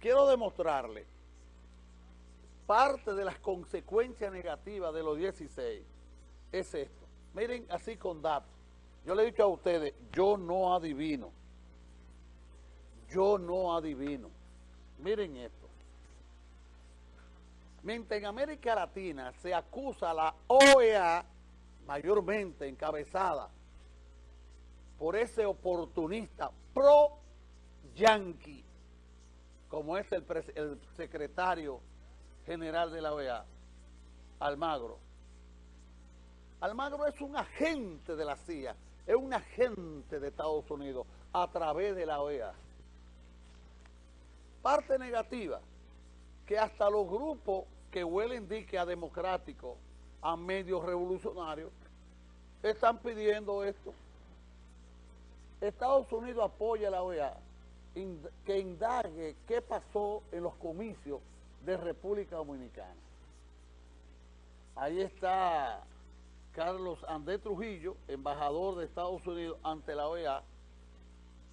quiero demostrarle parte de las consecuencias negativas de los 16 es esto. Miren así con datos. Yo le he dicho a ustedes, yo no adivino. Yo no adivino. Miren esto. Mientras en América Latina se acusa a la OEA, mayormente encabezada por ese oportunista pro-yanqui, como es el, secretario general de la OEA, Almagro. Almagro es un agente de la CIA, es un agente de Estados Unidos a través de la OEA. Parte negativa, que hasta los grupos que huelen dique a democráticos, a medios revolucionarios, están pidiendo esto. Estados Unidos apoya a la OEA que indague qué pasó en los comicios de República Dominicana. Ahí está Carlos Andrés Trujillo, embajador de Estados Unidos ante la OEA,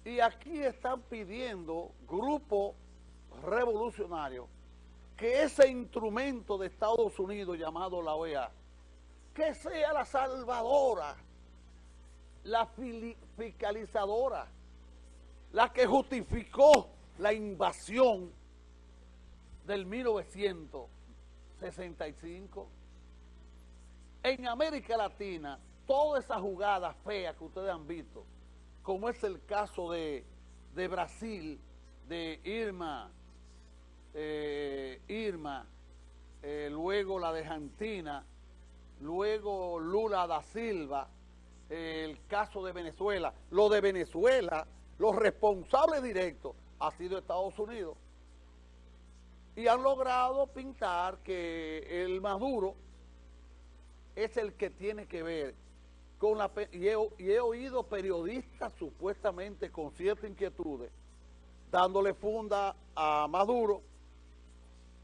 y aquí están pidiendo grupos revolucionarios que ese instrumento de Estados Unidos llamado la OEA, que sea la salvadora, la fiscalizadora, la que justificó la invasión del 1965. En América Latina, toda esa jugada fea que ustedes han visto, como es el caso de, de Brasil, de Irma, eh, Irma, eh, luego la de Argentina, luego Lula da Silva, el caso de Venezuela. Lo de Venezuela, los responsables directos ha sido Estados Unidos. Y han logrado pintar que el Maduro es el que tiene que ver con la... Y he, y he oído periodistas supuestamente con ciertas inquietudes dándole funda a Maduro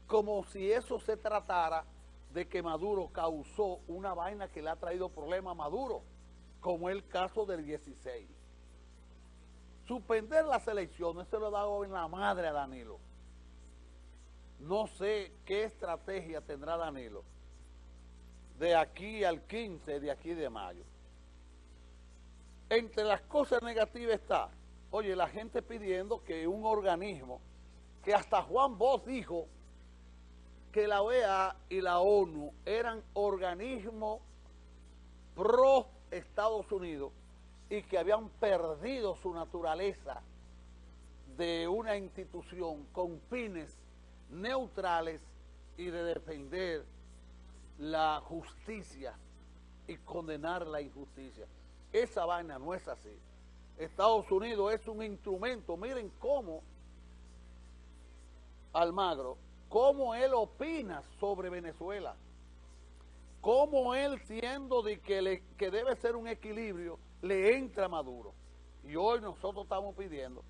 como si eso se tratara de que Maduro causó una vaina que le ha traído problemas a Maduro, como el caso del 16. Suspender las elecciones se lo ha dado en la madre a Danilo. No sé qué estrategia tendrá Danilo de aquí al 15 de aquí de mayo. Entre las cosas negativas está, oye, la gente pidiendo que un organismo, que hasta Juan Bosch dijo que la OEA y la ONU eran organismos pro Estados Unidos y que habían perdido su naturaleza de una institución con fines neutrales y de defender la justicia y condenar la injusticia. Esa vaina no es así. Estados Unidos es un instrumento. Miren cómo Almagro cómo él opina sobre Venezuela, cómo él siendo de que, le, que debe ser un equilibrio, le entra Maduro. Y hoy nosotros estamos pidiendo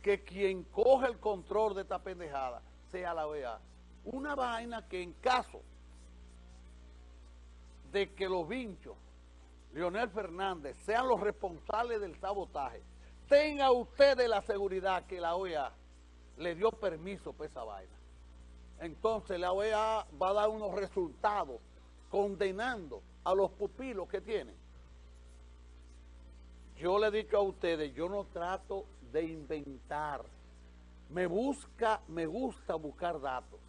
que quien coge el control de esta pendejada sea la OEA. Una vaina que en caso de que los vinchos, Leonel Fernández, sean los responsables del sabotaje, tenga usted la seguridad que la OEA le dio permiso para esa vaina entonces la OEA va a dar unos resultados condenando a los pupilos que tienen. Yo le he dicho a ustedes, yo no trato de inventar. Me busca, me gusta buscar datos.